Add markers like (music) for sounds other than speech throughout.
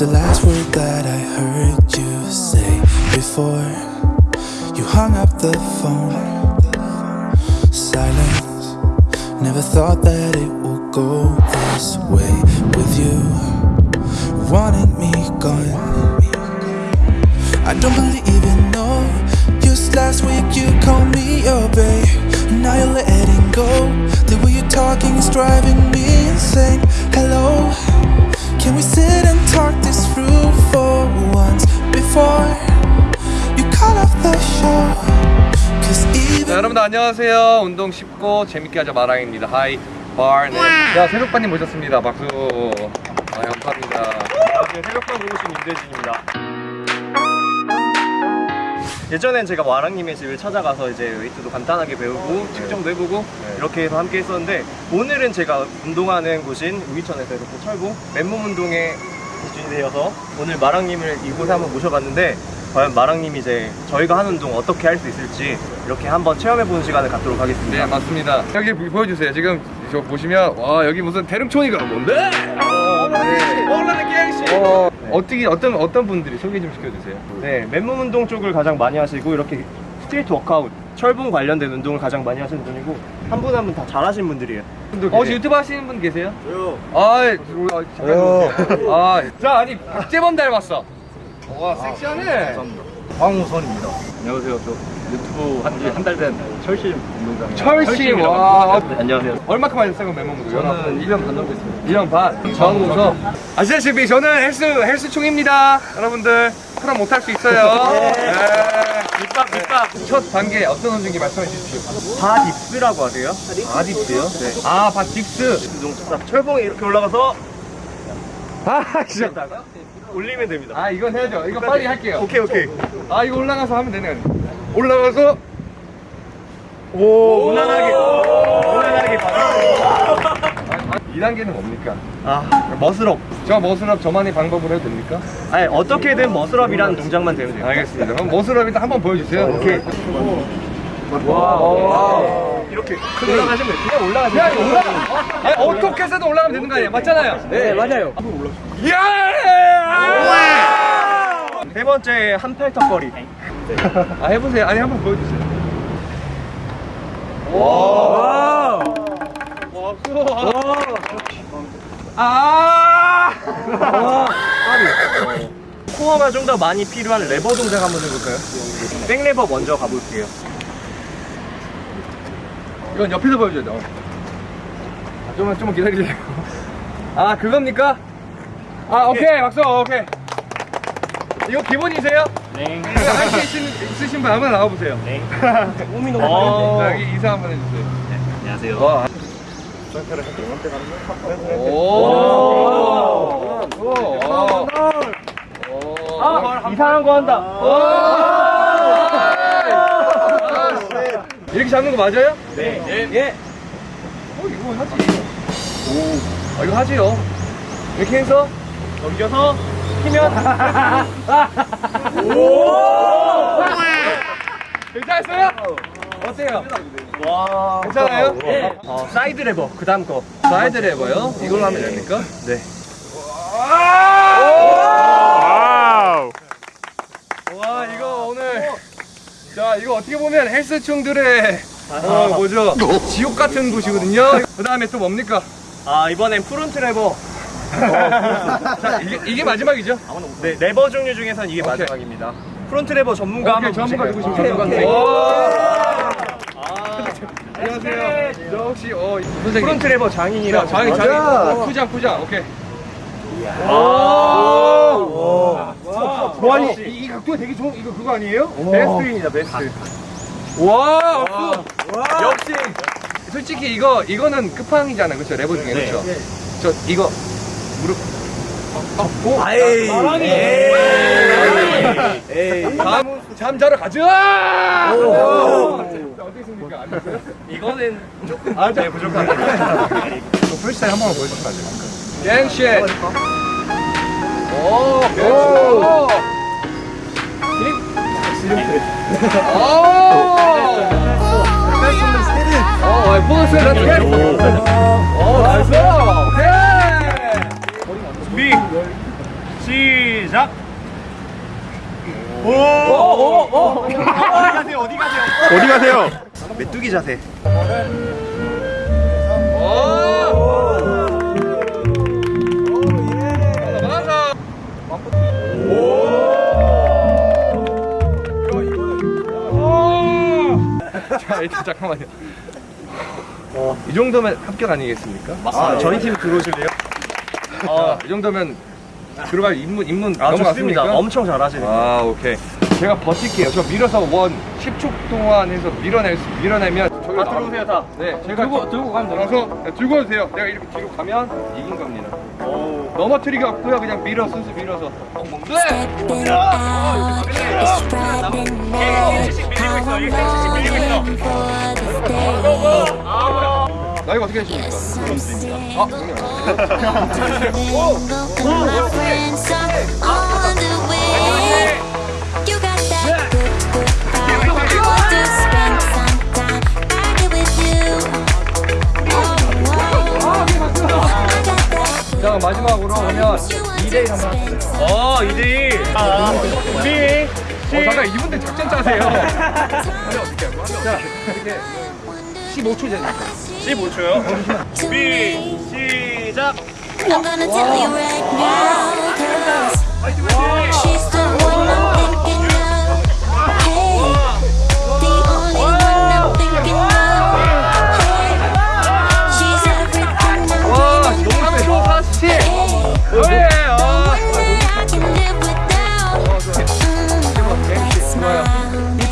the last word that I heard you say before you hung up the phone? Silence. Never thought that it would go this way with you. Wanting me gone. I don't believe in no. 자, 여러분들 안녕하세요. 운동 쉽고 재밌게 하자 마랑입니다. high bar. 네. 자, 새벽반님 모셨습니다. 박수. 아, 감사합니다. 안녕하세요. 새벽반 보고신 임대진입니다. 예전엔 제가 마랑님의 집을 찾아가서 이제 웨이트도 간단하게 배우고 측정도 해보고 이렇게 해서 함께 했었는데 오늘은 제가 운동하는 곳인 우기천에서 이렇게 철봉 맨몸 운동에 기준이 되어서 오늘 마랑님을 이곳에 한번 모셔봤는데 과연 마랑님이 이제 저희가 하는 운동 어떻게 할 수 있을지 이렇게 한번 체험해보는 시간을 갖도록 하겠습니다. 네, 맞습니다. 여기 보- 보여주세요. 지금 저 보시면 와 여기 무슨 대릉촌이가 뭔데? 어, 네. 올라는! 어, 어떻게 어떤 어떤 분들이 소개 좀 시켜주세요. 네, 맨몸 운동 쪽을 가장 많이 하시고 이렇게 street workout, 철봉 관련된 운동을 가장 많이 하시는 분이고 한 분 한 분 다 잘하시는 분들이에요. 어, 혹시 유튜브 하시는 분 계세요? 저요. 아, 저- 잠깐. 아, 자 아니 박재범 닮았어. 와 섹시하네. 황우선입니다. 안녕하세요. 저 유튜브 한 지 한 달 된 철심 운동장. 철씨 와. 네, 안녕하세요. 얼마큼 하셨어요 몸무게? 저는 1년 반 정도 했습니다. 1년 반. 정우서. 아시다시피 저는 헬스 헬스총입니다. 여러분들 프로 못할 수 있어요. (laughs) 네. 밑밥, 밑밥. 첫 단계 어떤 운동인지 말씀해 주십시오. bar dips라고 하세요. bar dips요? 네. 아, bar dips. 철봉에 이렇게 올라가서 아, 진짜. 올리면 됩니다. 아, 이건 해야죠. 이거 빨리 할게요. 오케이, 오케이. 아, 이거 올라가서 하면 되네. 올라가서 오, 무난하게. 무난하게 바디. 2단계는 뭡니까? 아, muscle up. 저 muscle up 저만의 방법으로 해도 됩니까? 아니, 어떻게든 muscle up이라는 동작만 되면 돼요. 알겠습니다. 그럼 muscle up 일단 한번 보여주세요. 오케이. 와. 이렇게 올라가시면 돼요. 그냥 올라가시면 야, 돼요. 올라가. 아니, 어떻게 해서도 올라가면 되는 거 아니에요? 맞잖아요? 네, 맞아요. 예! 세 번째 한팔턱걸이. 아, 해보세요. 아니, 한번 보여주세요. 와. 아! 코어가 좀 더 많이 필요한 레버 동작 한번 해볼까요? 백레버 먼저 가볼게요. 이건 옆에서 보여줘야죠. 아, 좀만, 좀만 기다리세요. 아, 그겁니까? 아, 오케이. 박수, 오케이. 이거 기본이세요? 네. 할수 있으신 분 한번 나와보세요. 네. (laughs) 몸이 너무 어, 많이 자, 여기 인사 한번 해주세요. 안녕하세요. 와. 오. 오. 아, 이상한 거 한다. 이렇게 잡는 거 맞아요? 네. 예. 어, 이거 하지. 오. 아, 이거 하지요. 이렇게 해서 넘겨서 키면 (laughs) 괜찮았어요? 어때요? 와. 괜찮아요? 어, side lever 그 다음 거. side lever요? 이걸로 하면 됩니까? 네. 와 이거 오늘 자 이거 어떻게 보면 헬스충들의 어 뭐죠 지옥 같은 곳이거든요 그 다음에 또 뭡니까 아, 이번엔 front lever. 자 이게, 이게 마지막이죠 네, lever 종류 중에선 이게 오케이. 마지막입니다. front lever 전문가 오케이, 한번 전문가 오케이, 전문가. 아, 안녕하세요 저 혹시 어 선생님 front lever 장인이라고. 자, 장인 장인 어, 쿠장 쿠장 오케이 오. 와 이, 이 각도가 되게 좋은 이거 그거 아니에요? 베스트입니다, 베스트. 와, 박수. 역시 솔직히 이거 이거는 끝판이잖아요, 그렇죠? 레버 중에 네. 그렇죠? 저 이거 무릎 어, 아이. 사랑이. 에이. 잠 자러 가자. 어떻습니까? 이거는 조금 아, 자, 네, 부족합니다. 프리스타일 한번 됩니까? 갱쉣. 오, 오. 오. 어, 보너스 나도 해. 오, 나이스. 오케이. 준비. 시작. 어디 가세요? 메뚜기 자세. 자, 일단 잠깐만요. 이 정도면 합격 아니겠습니까? 아, 저희 팀 들어오실래요? 아, 이 정도면 들어갈 입문 입문 아, 넘어갔습니까? 좋습니다. 엄청 잘하시네요. 아, 오케이. 제가 버틸게요. 저 밀어서 원 10초 동안 해서 밀어낼 수, 밀어내면 저기 다 들어오세요, 다. 네, 제가 들고 들고 가면 들어서 네, 들고 오세요. 내가 이렇게 뒤로 가면 이긴 겁니다. 넘어뜨리기 없고요. 그냥 밀어 순수 밀어서. 네. 나이가 어떻게 되십니까? 아, 형님. 자, 마지막으로 오면 2대1 한번 하시죠. 어, 2대1. 아, 준비. 어, 잠깐 이분들 작전 짜세요. (laughs) 자, 이렇게 15초 전에. 15초요. 준비, 시작. I'm gonna tell you right now, 'cause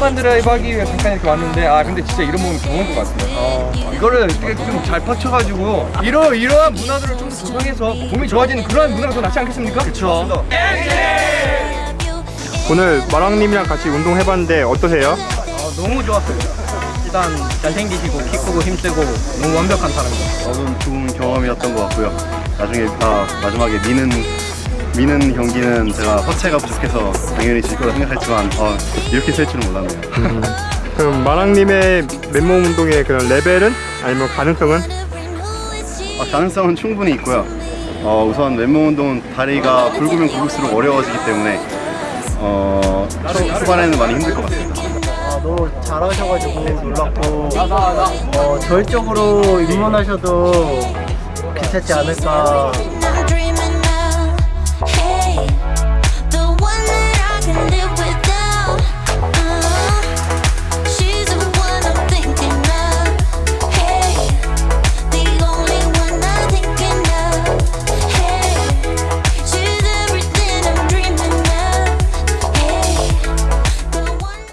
힙한 드라이브 하기 위해 잠깐 이렇게 왔는데 아 근데 진짜 이런 몸이 좋은 것 같아요. 어, 이거를 좀잘 펼쳐가지고 이러 이러한 문화들을 좀더 조성해서 몸이 좋아지는 그런 문화가 더 낫지 않겠습니까? 그렇죠. 오늘 마랑님이랑 같이 운동해봤는데 어떠세요? 너무 좋았어요. 일단 잘생기시고 키 크고 힘세고 너무 완벽한 사람이에요. 저는 좋은 경험이었던 것 같고요. 나중에 아, 마지막에 미는 미는 경기는 제가 하체가 부족해서 당연히 질 거라 생각했지만 어, 이렇게 셀 줄은 몰랐네요. 그럼 마랑님의 맨몸 운동의 그런 레벨은 아니면 가능성은? 어, 가능성은 충분히 있고요. 어, 우선 맨몸 운동은 다리가 굵으면 굵을수록 어려워지기 때문에 어, 초, 후반에는 많이 힘들 것 같습니다. 아, 너무 잘하셔가지고 놀랐고 어, 저희 쪽으로 입문하셔도 괜찮지 않을까